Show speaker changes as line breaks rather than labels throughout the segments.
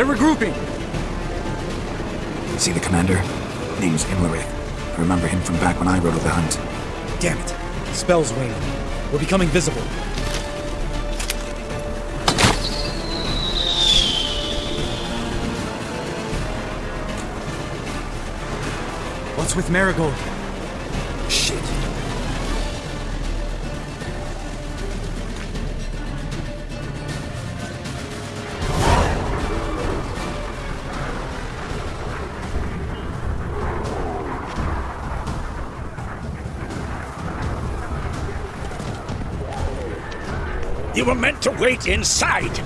They're regrouping!
See the commander? Name's Imlerith. I remember him from back when I rode with the hunt.
Damn it. Spell's waning. We're becoming visible. What's with Marigold?
You were meant to wait inside!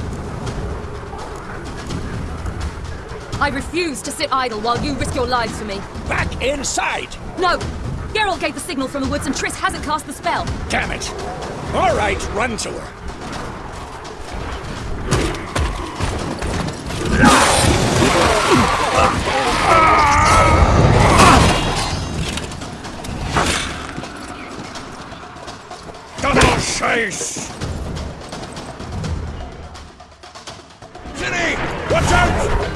I refuse to sit idle while you risk your lives for me.
Back inside!
No! Geralt gave the signal from the woods and Triss hasn't cast the spell.
Damn it! All right, run to her. Double chase! Watch out!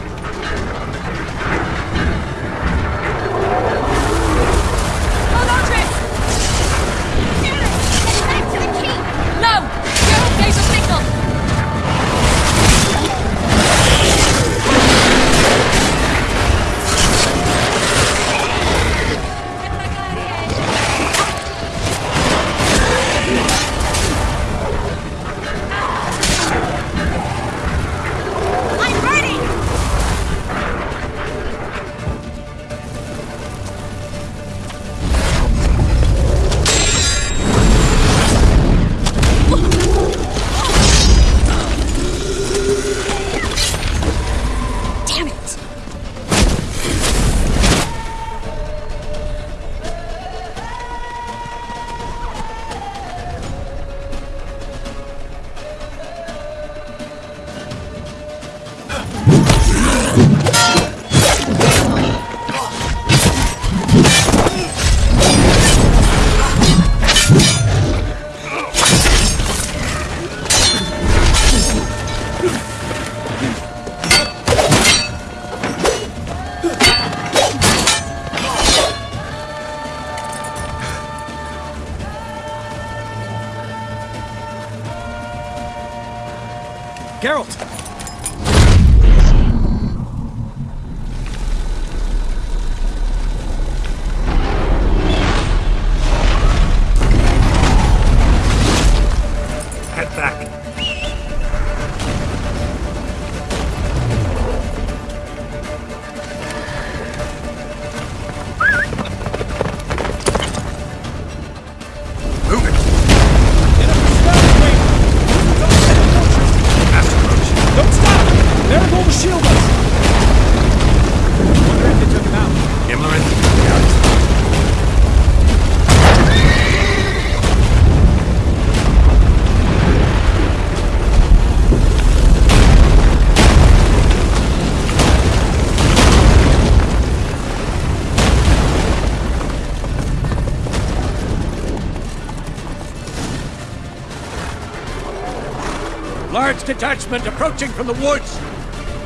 Detachment approaching from the woods.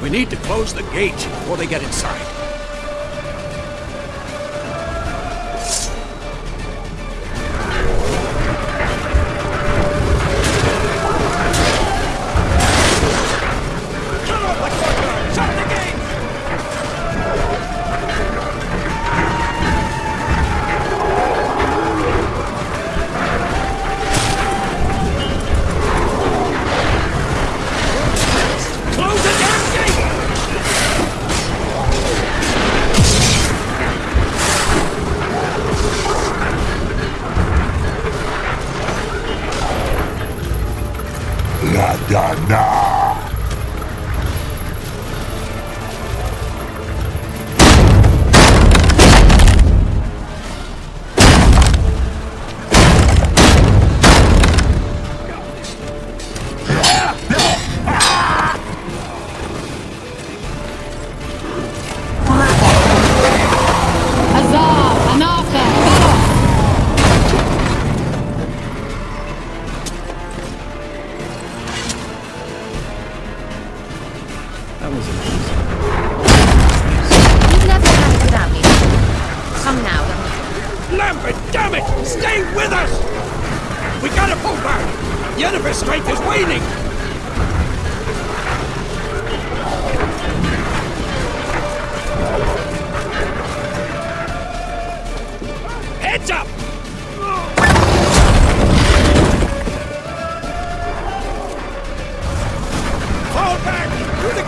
We need to close the gate before they get inside.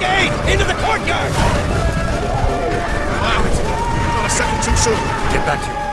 Gate!
Into the courtyard!
Wow, not a second too soon.
Get back here.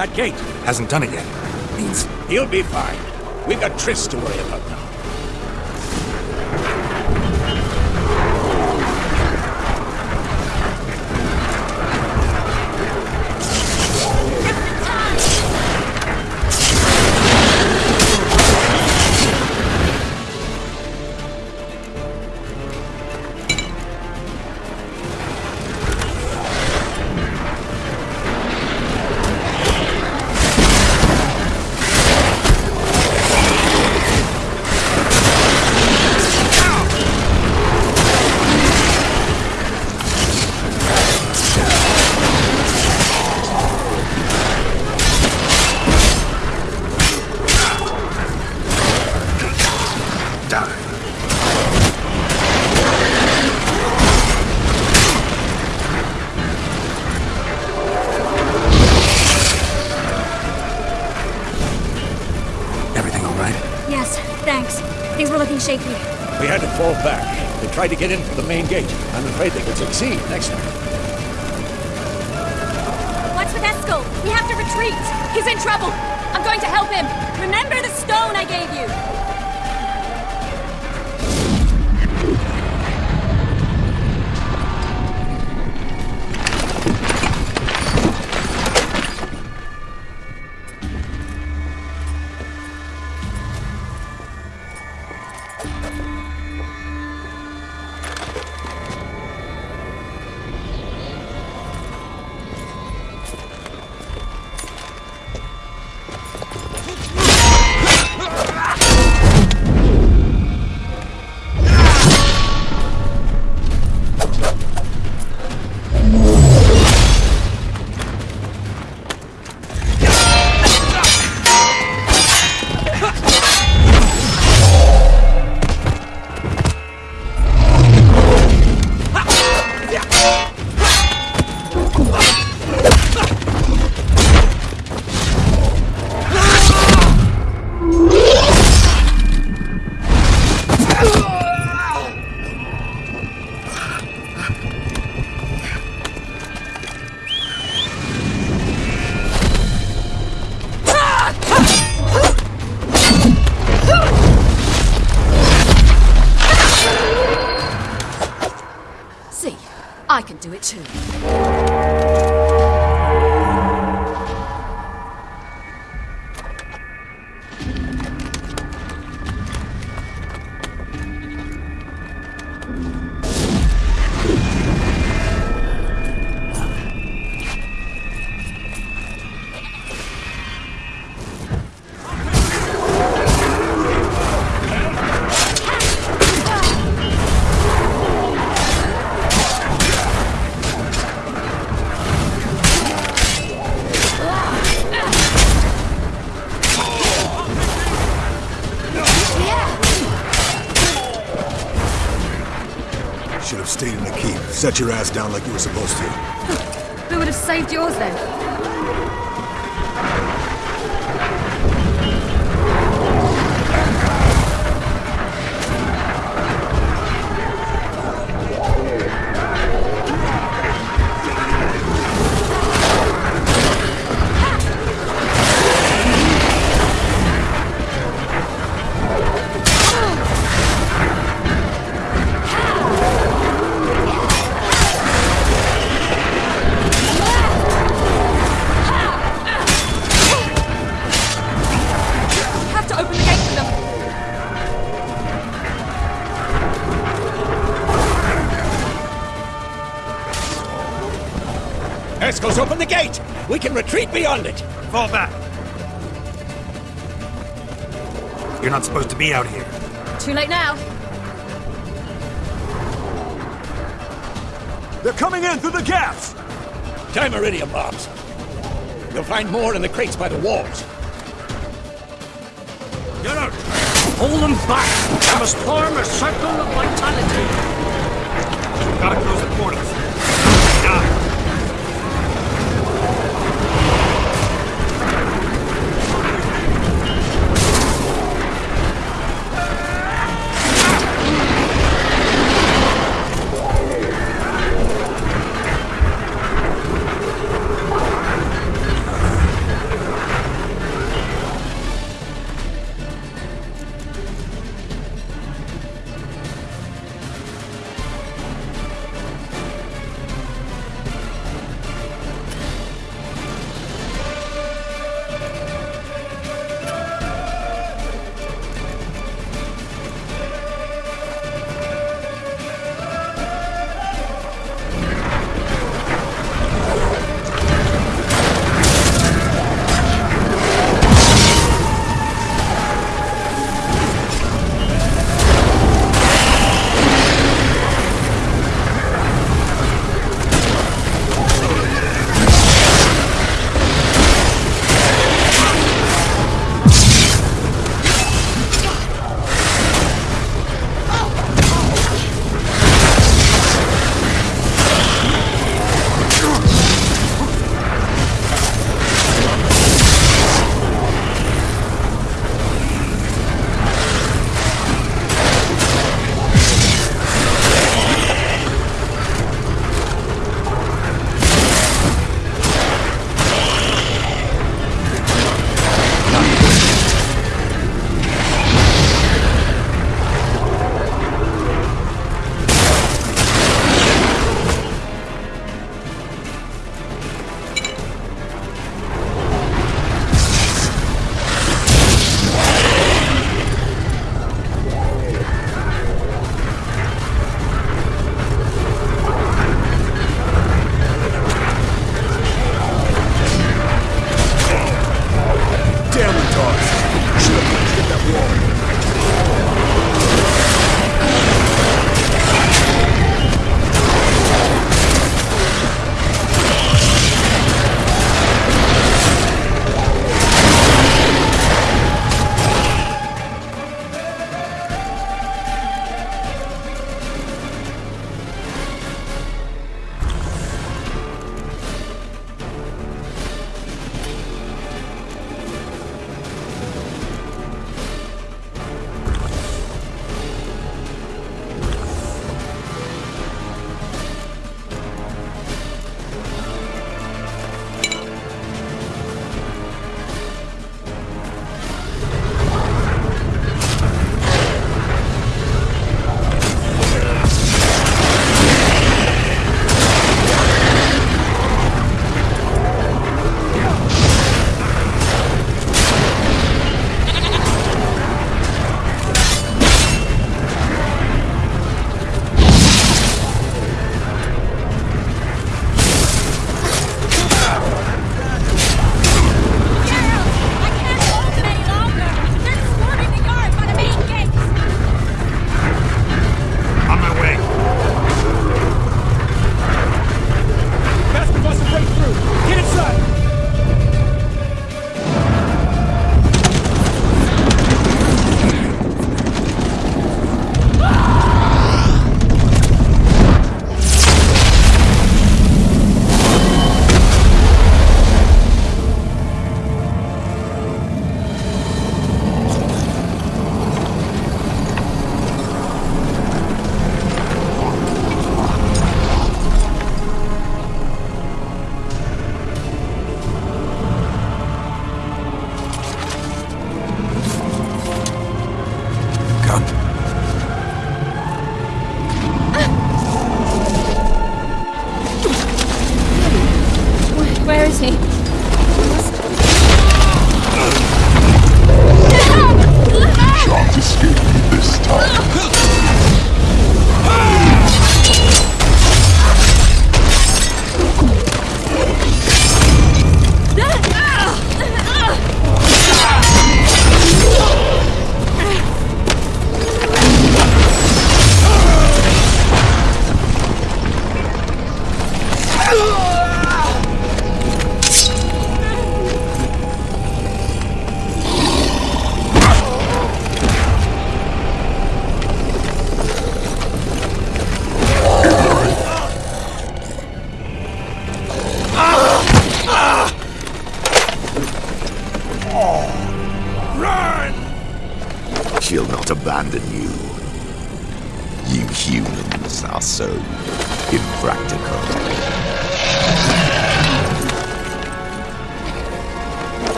That gate.
Hasn't done it yet. Means
He'll be fine. We've got Triss to worry about now. Tried to get in through the main gate. I'm afraid they could succeed next time.
Down like you were
open the gate!
We can retreat beyond it!
Fall back! You're not supposed to be out here.
Too late now.
They're coming in through the gaps!
Dimeritium bombs. You'll find more in the crates by the walls.
Get out! Hold them back! I must form a circle of vitality!
Gotta close the portals.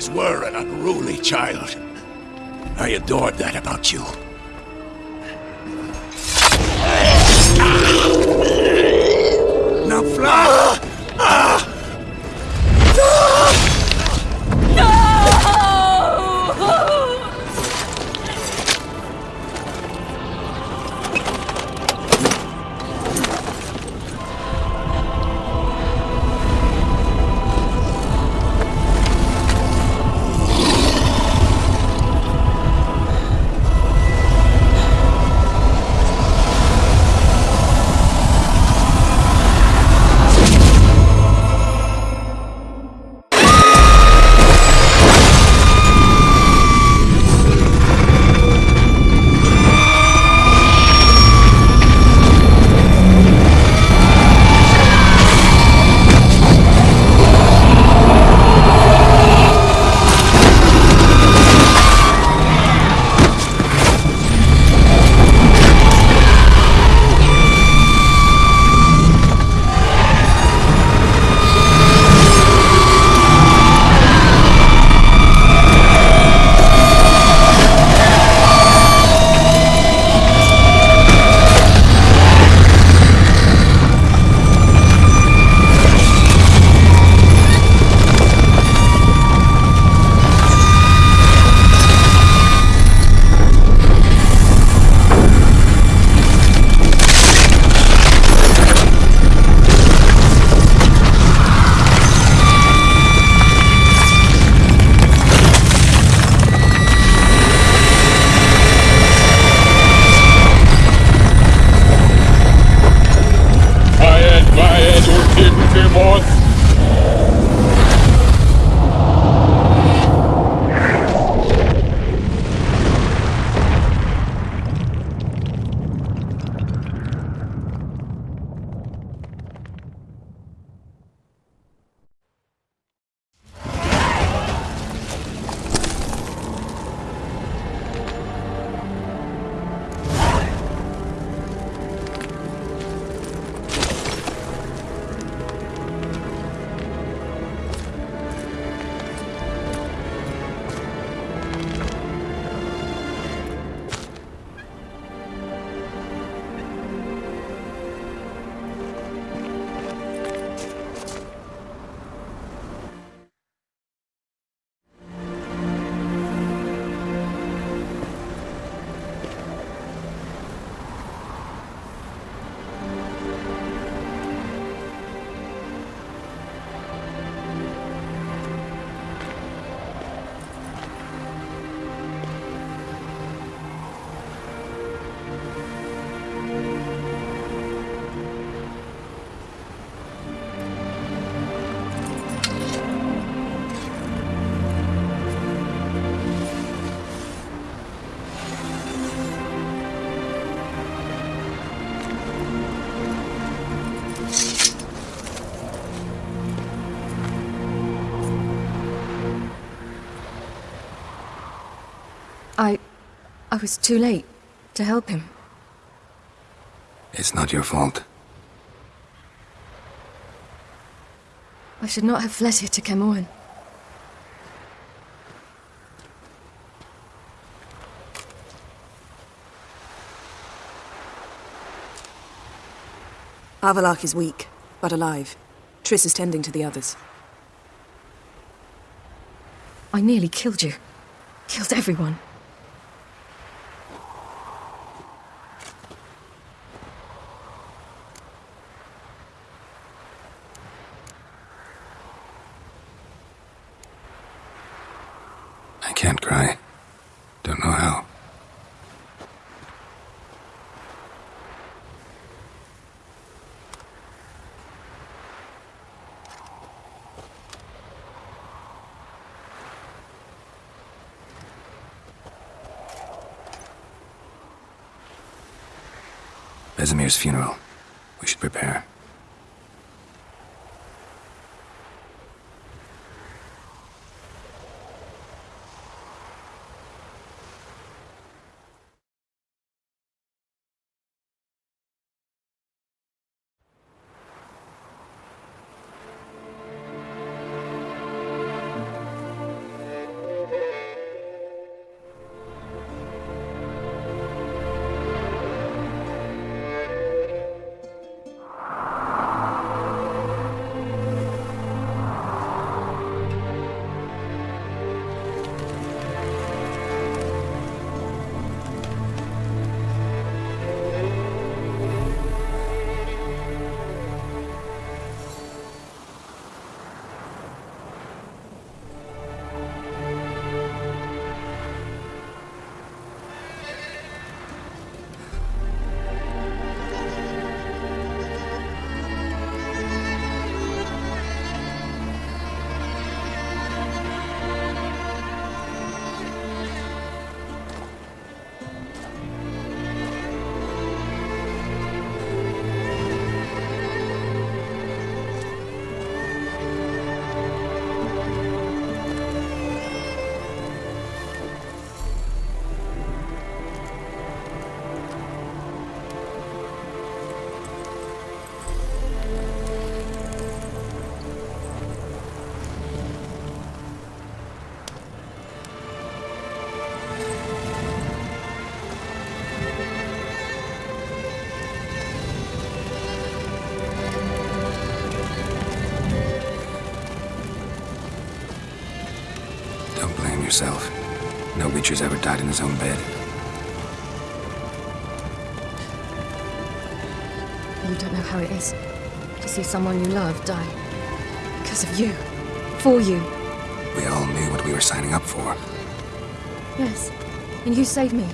Always were an unruly child. I adored that about you.
Was too late to help him.
It's not your fault.
I should not have fled here to Camoran.
Avallac'h is weak, but alive. Triss is tending to the others.
I nearly killed you. Killed everyone.
I can't cry. Don't know how. Vesemir's funeral. We should prepare. Yourself. No Witcher's ever died in his own bed.
You don't know how it is to see someone you love die. Because of you. For you.
We all knew what we were signing up for.
Yes. And you saved me.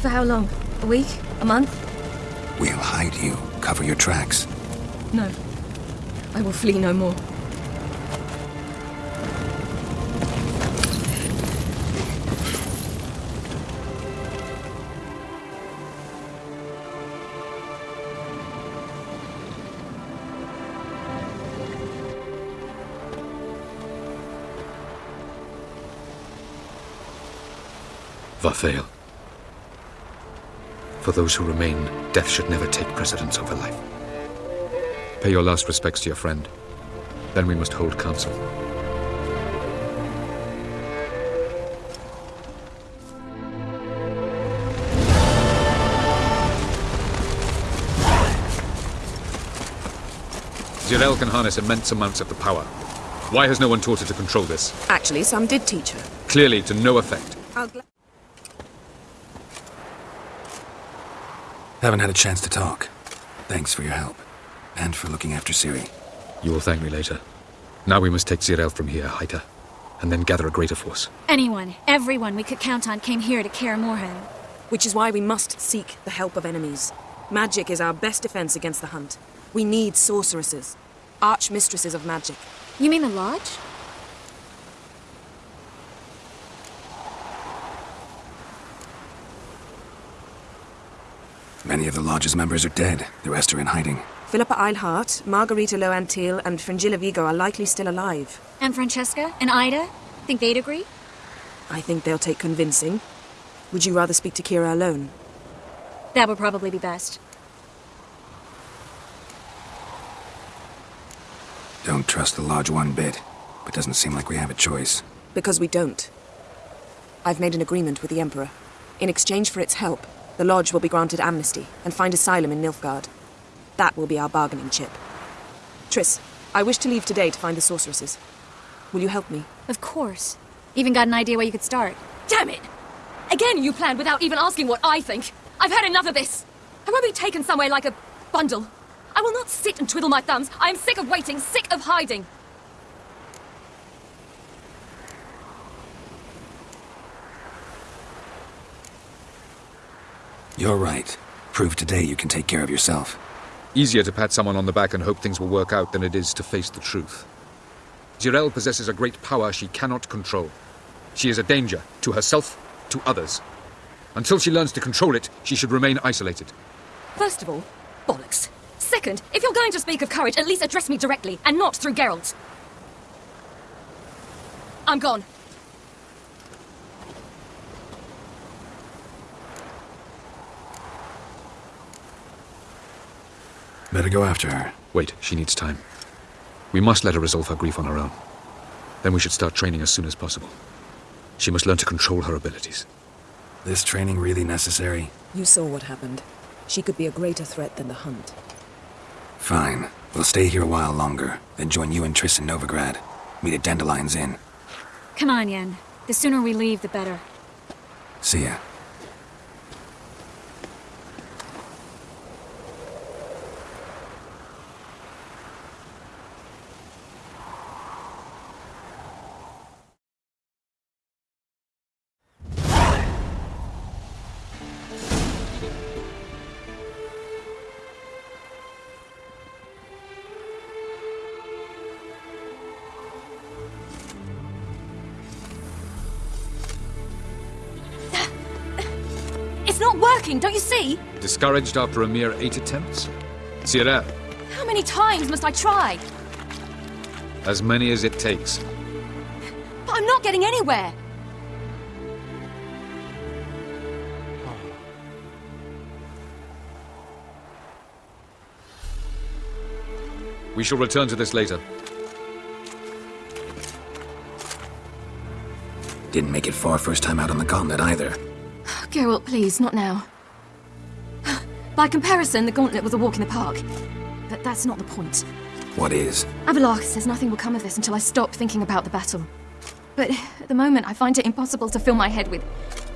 For how long? A week? A month?
We'll hide you, cover your tracks.
No. I will flee no more.
Varthael. For those who remain, death should never take precedence over life. Pay your last respects to your friend. Then we must hold council. Zireael can harness immense amounts of the power. Why has no one taught her to control this?
Actually, some did teach her.
Clearly to no effect.
Haven't had a chance to talk. Thanks for your help. And for looking after Ciri.
You will thank me later. Now we must take Zireael from here, hide her, and then gather a greater force.
Anyone, everyone we could count on came here to Kaer Morhen.
Which is why we must seek the help of enemies. Magic is our best defense against the hunt. We need sorceresses. Archmistresses of magic.
You mean the Lodge?
Many of the Lodge's members are dead. The rest are in hiding.
Philippa Eilhart, Margarita Laux-Antille, and Fringilla Vigo are likely still alive.
And Francesca? And Ida? Think they'd agree?
I think they'll take convincing. Would you rather speak to Keira alone?
That would probably be best.
Don't trust the Lodge one bit. But doesn't seem like we have a choice.
Because we don't. I've made an agreement with the Emperor. In exchange for its help, the Lodge will be granted amnesty and find asylum in Nilfgaard. That will be our bargaining chip. Triss, I wish to leave today to find the sorceresses. Will you help me?
Of course. Even got an idea where you could start.
Damn it! Again, you planned without even asking what I think. I've had enough of this. I won't be taken somewhere like a bundle. I will not sit and twiddle my thumbs. I am sick of waiting, sick of hiding.
You're right. Prove today you can take care of yourself.
Easier to pat someone on the back and hope things will work out than it is to face the truth. Zireael possesses a great power she cannot control. She is a danger to herself, to others. Until she learns to control it, she should remain isolated.
First of all, bollocks. Second, if you're going to speak of courage, at least address me directly, and not through Geralt. I'm gone.
Better go after her.
Wait, she needs time. We must let her resolve her grief on her own. Then we should start training as soon as possible. She must learn to control her abilities.
This training really necessary?
You saw what happened. She could be a greater threat than the Hunt.
Fine. We'll stay here a while longer, then join you and Triss in Novigrad. Meet at Dandelion's Inn.
Come on, Yen. The sooner we leave, the better.
See ya.
Working, don't you see?
Discouraged after a mere eight attempts? Cyril,
How many times must I try?
as many as it takes.
But I'm not getting anywhere.
We shall return to this later.
Didn't make it far first time out on the gauntlet either.
Geralt, please, not now. By comparison, the gauntlet was a walk in the park. But that's not the point.
What is?
Avallac'h says nothing will come of this until I stop thinking about the battle. But at the moment, I find it impossible to fill my head with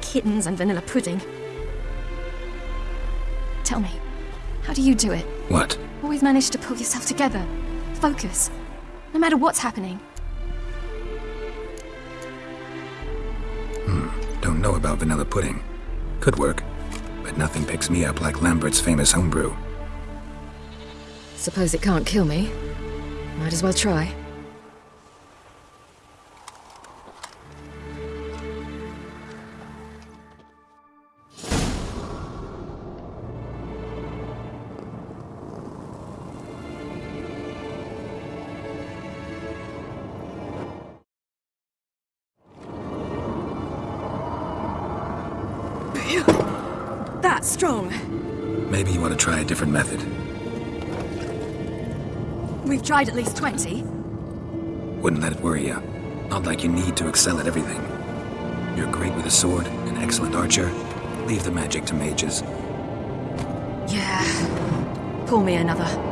kittens and vanilla pudding. Tell me, how do you do it?
What?
Always manage to pull yourself together. Focus. No matter what's happening. Hmm.
Don't know about vanilla pudding. Could work. But nothing picks me up like Lambert's famous homebrew.
Suppose it can't kill me. Might as well try. At least 20.
Wouldn't let it worry you. Not like you need to excel at everything. You're great with a sword, an excellent archer. Leave the magic to mages.
Yeah. Pull me another.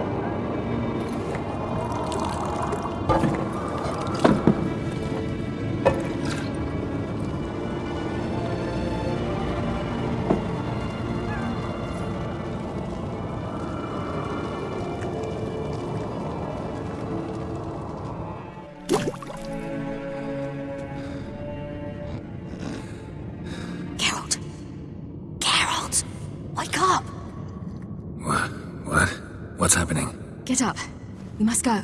Get up. We must go.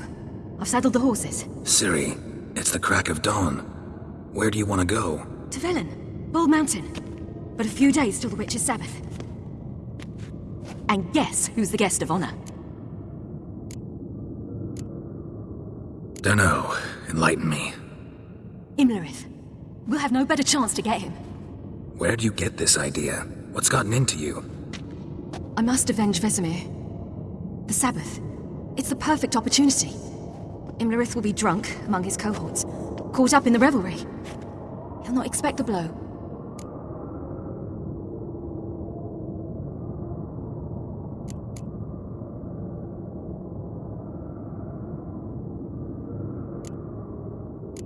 I've saddled the horses.
Ciri, it's the crack of dawn. Where do you want to go?
To Velen. Bald Mountain. But a few days till the Witch's Sabbath. And guess who's the guest of honor?
Dunno. Enlighten me.
Imlerith. We'll have no better chance to get him.
Where'd you get this idea? What's gotten into you?
I must avenge Vesemir. The Sabbath. It's the perfect opportunity. Imlerith will be drunk among his cohorts, caught up in the revelry. He'll not expect the blow.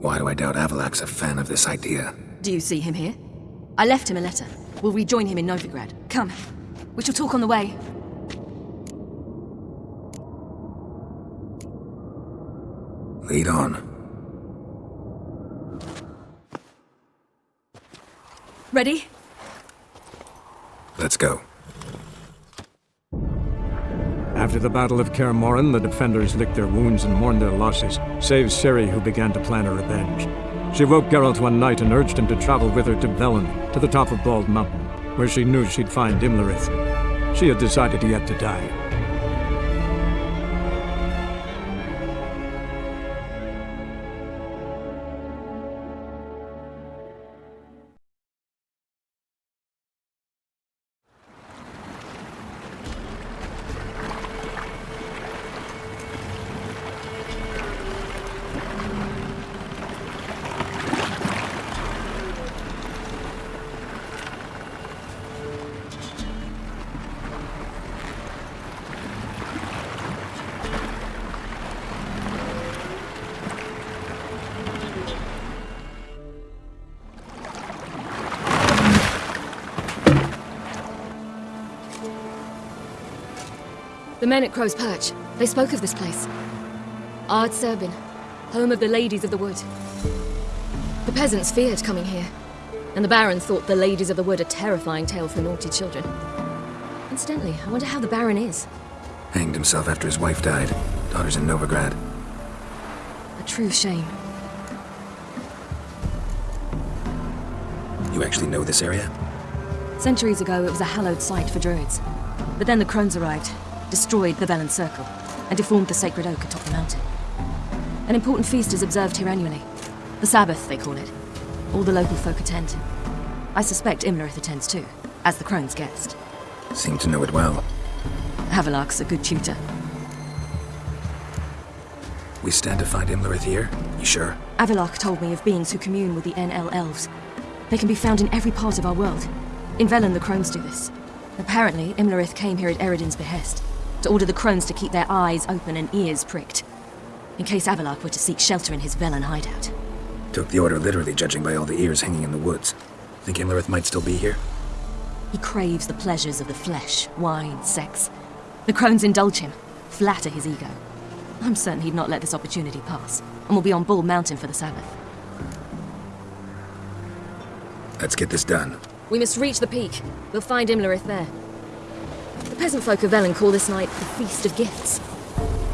Why do I doubt Avallac'h's a fan of this idea?
Do you see him here? I left him a letter. We'll rejoin him in Novigrad. Come. We shall talk on the way.
Lead on.
Ready?
Let's go.
After the Battle of Kaer Morhen, the defenders licked their wounds and mourned their losses, save Ciri, who began to plan a revenge. She woke Geralt one night and urged him to travel with her to Velen, to the top of Bald Mountain, where she knew she'd find Imlerith. She had decided he had to die.
The men at Crow's Perch, they spoke of this place. Ard Serbin, home of the Ladies of the Wood. The peasants feared coming here, and the Baron thought the Ladies of the Wood a terrifying tale for naughty children. Incidentally, I wonder how the Baron is.
Hanged himself after his wife died. Daughter's in Novigrad.
A true shame.
You actually know this area?
Centuries ago, it was a hallowed site for druids. But then the crones arrived, destroyed the Velen Circle, and deformed the sacred oak atop the mountain. An important feast is observed here annually. The Sabbath, they call it. All the local folk attend. I suspect Imlerith attends too, as the crone's guest.
Seem to know it well.
Avallac'h's a good tutor.
We stand to find Imlerith here? You sure?
Avallac'h told me of beings who commune with the Aen Elle elves. They can be found in every part of our world. In Velen, the crones do this. Apparently, Imlerith came here at Eredin's behest, to order the crones to keep their eyes open and ears pricked, in case Avallac'h were to seek shelter in his Velen hideout.
Took the order literally, judging by all the ears hanging in the woods. Think Imlerith might still be here?
He craves the pleasures of the flesh, wine, sex. The crones indulge him, flatter his ego. I'm certain he'd not let this opportunity pass, and will be on Bald Mountain for the Sabbath.
Let's get this done.
We must reach the peak. We'll find Imlerith there. Peasant folk of Velen call this night the Feast of Gifts.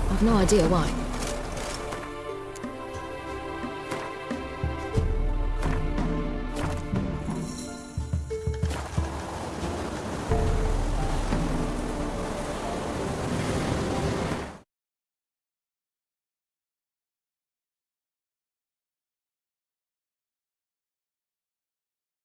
I've no idea why.